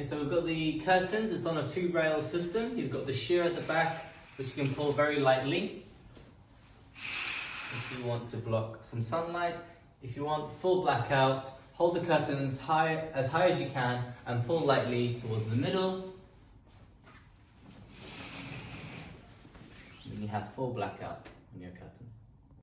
Okay, so we've got the curtains, it's on a two rail system. You've got the sheer at the back, which you can pull very lightly. If you want to block some sunlight. If you want full blackout, hold the curtains high as high as you can and pull lightly towards the middle. Then you have full blackout on your curtains.